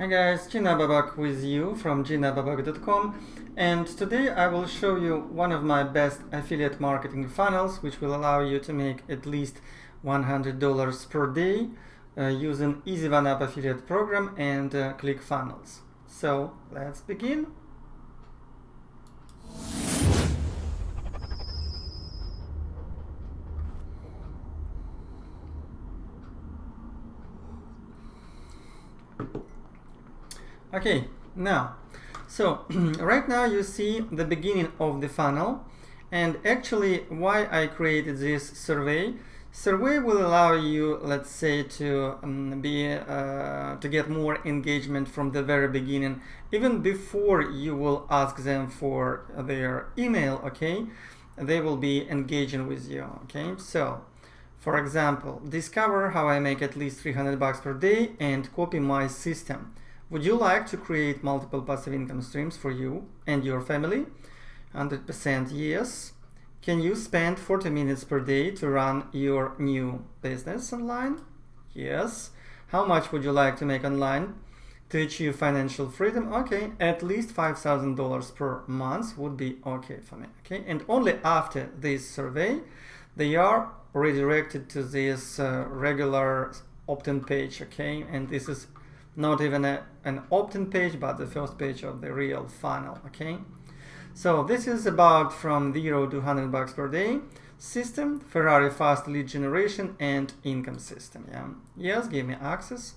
Hi guys, Gina Babak with you from ginababak.com and today I will show you one of my best affiliate marketing funnels which will allow you to make at least $100 per day uh, using Easy One Up affiliate program and uh, ClickFunnels. So let's begin. Okay, now, so right now you see the beginning of the funnel and actually why I created this survey. Survey will allow you, let's say, to um, be uh, to get more engagement from the very beginning, even before you will ask them for their email. Okay, they will be engaging with you. Okay, so for example, discover how I make at least 300 bucks per day and copy my system. Would you like to create multiple passive income streams for you and your family? 100% yes. Can you spend 40 minutes per day to run your new business online? Yes. How much would you like to make online to achieve financial freedom? Okay, at least $5,000 per month would be okay for me. Okay, and only after this survey, they are redirected to this uh, regular opt-in page. Okay, and this is not even a, an opt-in page, but the first page of the real funnel, okay? So this is about from 0 to 100 bucks per day system, Ferrari fast lead generation and income system, yeah? Yes, give me access.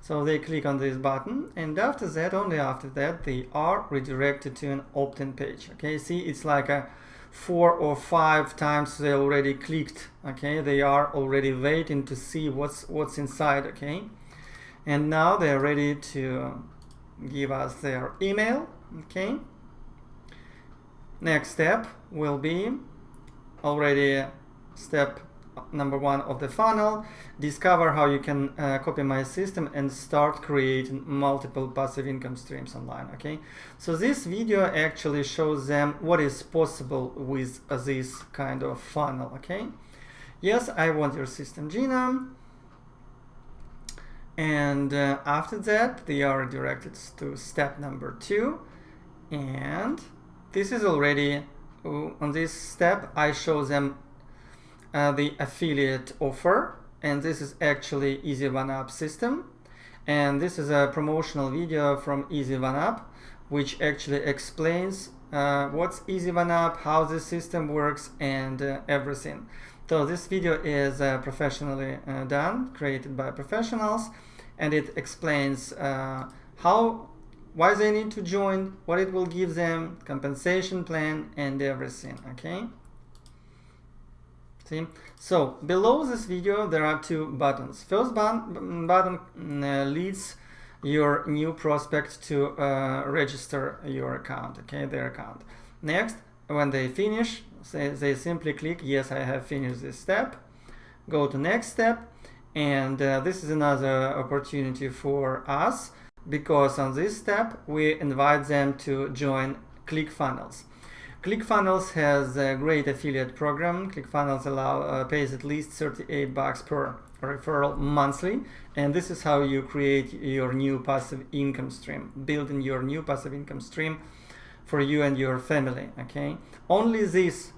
So they click on this button and after that, only after that, they are redirected to an opt-in page, okay? See, it's like a four or five times they already clicked, okay? They are already waiting to see what's, what's inside, okay? And now they're ready to give us their email okay? Next step will be already step number one of the funnel. Discover how you can uh, copy my system and start creating multiple passive income streams online okay? So this video actually shows them what is possible with this kind of funnel okay? Yes i want your system genome and uh, after that they are directed to step number two. And this is already uh, on this step I show them uh, the affiliate offer. And this is actually Easy One Up system. And this is a promotional video from Easy One Up which actually explains uh, what's Easy One Up, how the system works and uh, everything. So this video is uh, professionally uh, done, created by professionals and it explains uh, how why they need to join what it will give them compensation plan and everything okay? See? So below this video there are two buttons. First button, button uh, leads your new prospect to uh, register your account okay their account. Next when they finish they, they simply click yes I have finished this step go to next step and uh, this is another opportunity for us because on this step we invite them to join ClickFunnels. ClickFunnels has a great affiliate program. ClickFunnels allow uh, pays at least 38 bucks per referral monthly and this is how you create your new passive income stream building your new passive income stream for you and your family okay? Only this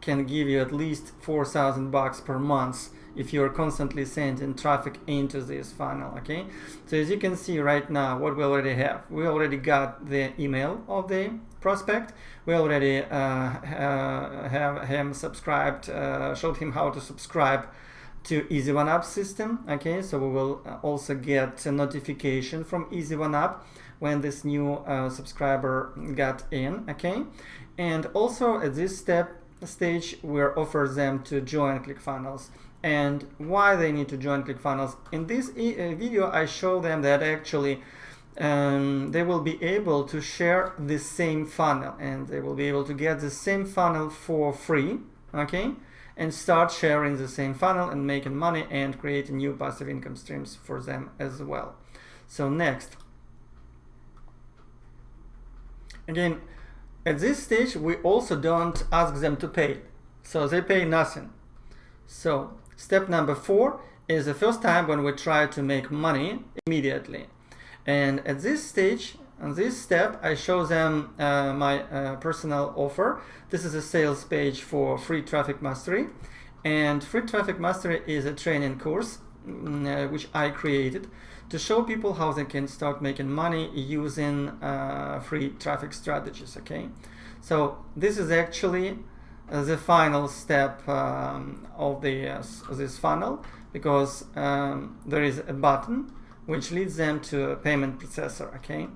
can give you at least 4,000 bucks per month if you're constantly sending traffic into this funnel okay? So as you can see right now what we already have we already got the email of the prospect. We already uh, uh, have him subscribed uh, showed him how to subscribe to Easy One Up system okay so we will uh, also get a notification from Easy One Up when this new uh, subscriber got in okay and also at this step stage we're offer them to join ClickFunnels and why they need to join ClickFunnels. In this e uh, video, I show them that actually um, they will be able to share the same funnel and they will be able to get the same funnel for free, okay? And start sharing the same funnel and making money and creating new passive income streams for them as well. So next. Again, at this stage, we also don't ask them to pay. So they pay nothing. So Step number four is the first time when we try to make money immediately. And at this stage, on this step, I show them uh, my uh, personal offer. This is a sales page for Free Traffic Mastery. And Free Traffic Mastery is a training course mm, uh, which I created to show people how they can start making money using uh, free traffic strategies, okay? So this is actually uh, the final step um, of the uh, this funnel because um, there is a button which leads them to a payment processor, okay?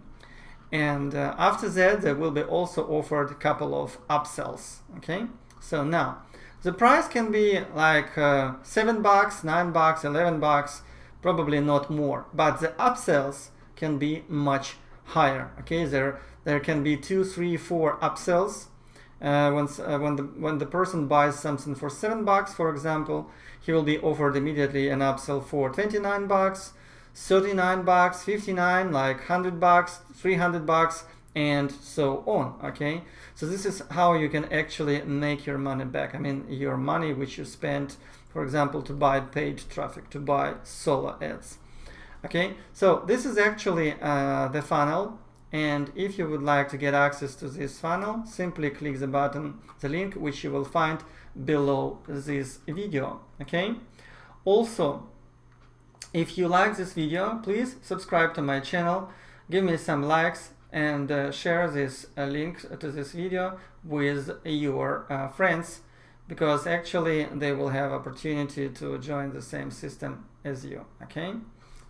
And uh, after that, there will be also offered a couple of upsells, okay? So now, the price can be like uh, 7 bucks, 9 bucks, 11 bucks, probably not more, but the upsells can be much higher, okay? There, there can be two, three, four upsells. Uh, when, uh, when, the, when the person buys something for 7 bucks, for example, he will be offered immediately an upsell for 29 bucks, 39 bucks 59 like 100 bucks 300 bucks and so on okay? So this is how you can actually make your money back. I mean your money which you spent for example to buy paid traffic to buy solo ads okay? So this is actually uh, the funnel and if you would like to get access to this funnel simply click the button the link which you will find below this video okay? Also if you like this video, please subscribe to my channel, give me some likes and uh, share this uh, link to this video with your uh, friends because actually they will have opportunity to join the same system as you. Okay?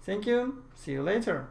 Thank you. See you later.